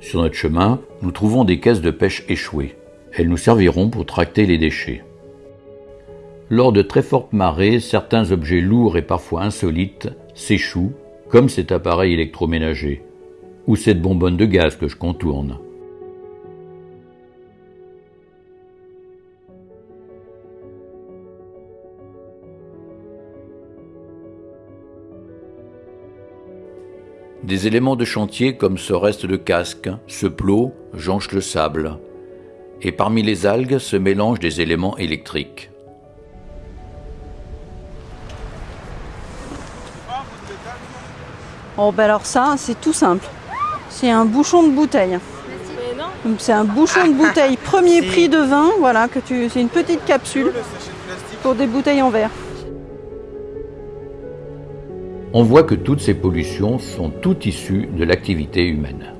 Sur notre chemin, nous trouvons des caisses de pêche échouées. Elles nous serviront pour tracter les déchets. Lors de très fortes marées, certains objets lourds et parfois insolites s'échouent, comme cet appareil électroménager, ou cette bonbonne de gaz que je contourne. Des éléments de chantier comme ce reste de casque, ce plot, jonche le sable. Et parmi les algues se mélangent des éléments électriques. Oh ben alors ça, c'est tout simple. C'est un bouchon de bouteille. C'est un bouchon de bouteille premier prix de vin, voilà, que tu, c'est une petite capsule pour des bouteilles en verre. On voit que toutes ces pollutions sont toutes issues de l'activité humaine.